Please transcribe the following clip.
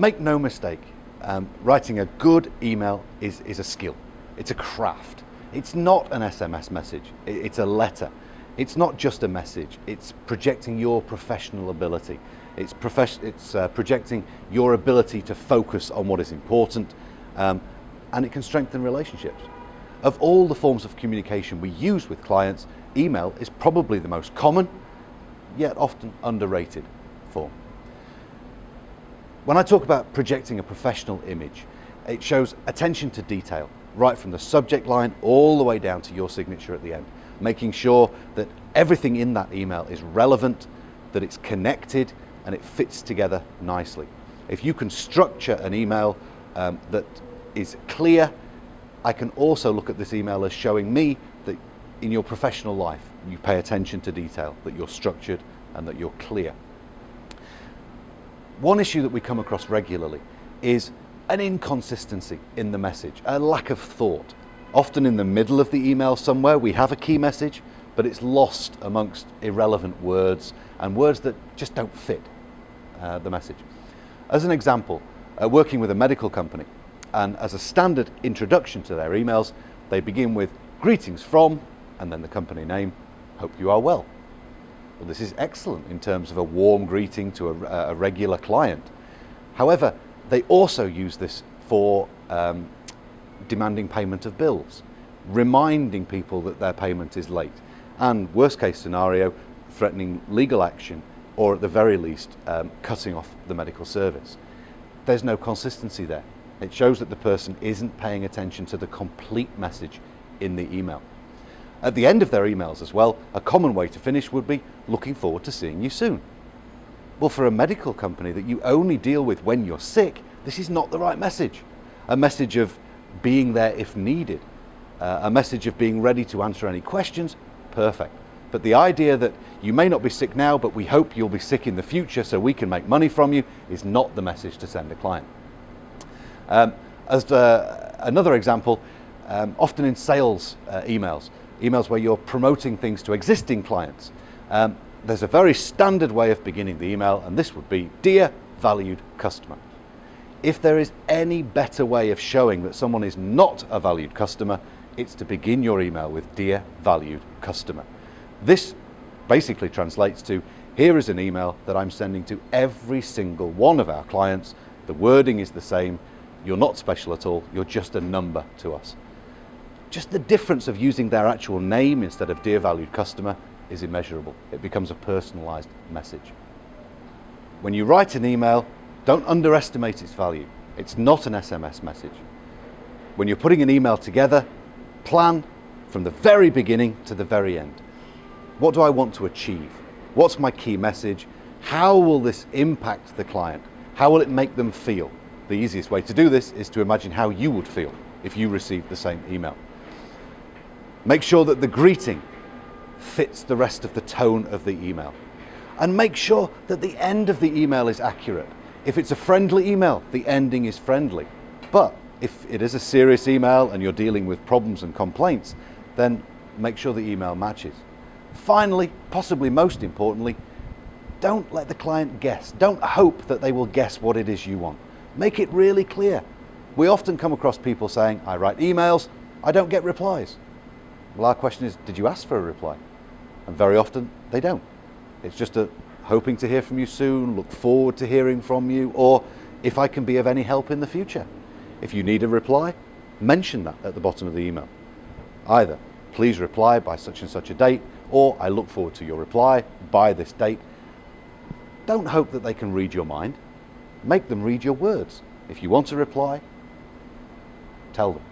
Make no mistake, um, writing a good email is, is a skill. It's a craft. It's not an SMS message, it's a letter. It's not just a message, it's projecting your professional ability. It's, it's uh, projecting your ability to focus on what is important um, and it can strengthen relationships. Of all the forms of communication we use with clients, email is probably the most common, yet often underrated form. When I talk about projecting a professional image, it shows attention to detail, right from the subject line all the way down to your signature at the end, making sure that everything in that email is relevant, that it's connected, and it fits together nicely. If you can structure an email um, that is clear, I can also look at this email as showing me that in your professional life, you pay attention to detail, that you're structured and that you're clear. One issue that we come across regularly is an inconsistency in the message, a lack of thought. Often in the middle of the email somewhere, we have a key message, but it's lost amongst irrelevant words and words that just don't fit uh, the message. As an example, uh, working with a medical company, and as a standard introduction to their emails, they begin with greetings from, and then the company name, hope you are well. Well, this is excellent in terms of a warm greeting to a, a regular client. However, they also use this for um, demanding payment of bills, reminding people that their payment is late, and worst case scenario, threatening legal action or at the very least um, cutting off the medical service. There's no consistency there. It shows that the person isn't paying attention to the complete message in the email. At the end of their emails as well, a common way to finish would be looking forward to seeing you soon. Well, for a medical company that you only deal with when you're sick, this is not the right message. A message of being there if needed, uh, a message of being ready to answer any questions, perfect. But the idea that you may not be sick now, but we hope you'll be sick in the future so we can make money from you is not the message to send a client. Um, as uh, another example, um, often in sales uh, emails, emails where you're promoting things to existing clients, um, there's a very standard way of beginning the email, and this would be, Dear valued customer. If there is any better way of showing that someone is not a valued customer, it's to begin your email with Dear valued customer. This basically translates to, here is an email that I'm sending to every single one of our clients. The wording is the same, you're not special at all, you're just a number to us. Just the difference of using their actual name instead of dear valued customer is immeasurable. It becomes a personalized message. When you write an email, don't underestimate its value. It's not an SMS message. When you're putting an email together, plan from the very beginning to the very end. What do I want to achieve? What's my key message? How will this impact the client? How will it make them feel? The easiest way to do this is to imagine how you would feel if you received the same email. Make sure that the greeting fits the rest of the tone of the email. And make sure that the end of the email is accurate. If it's a friendly email, the ending is friendly. But if it is a serious email and you're dealing with problems and complaints, then make sure the email matches. Finally, possibly most importantly, don't let the client guess. Don't hope that they will guess what it is you want. Make it really clear. We often come across people saying, I write emails, I don't get replies. Well, our question is, did you ask for a reply? And very often they don't. It's just a hoping to hear from you soon, look forward to hearing from you, or if I can be of any help in the future. If you need a reply, mention that at the bottom of the email. Either, please reply by such and such a date, or I look forward to your reply by this date. Don't hope that they can read your mind. Make them read your words. If you want a reply, tell them.